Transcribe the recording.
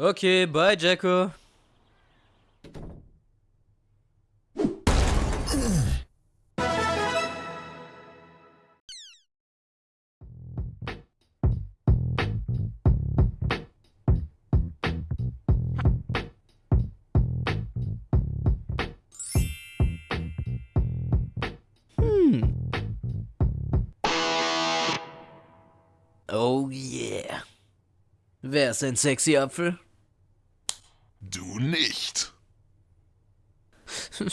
Okay, bye, Jacko. Hm. Oh yeah. Wer ist ein sexy Apfel? Du nicht.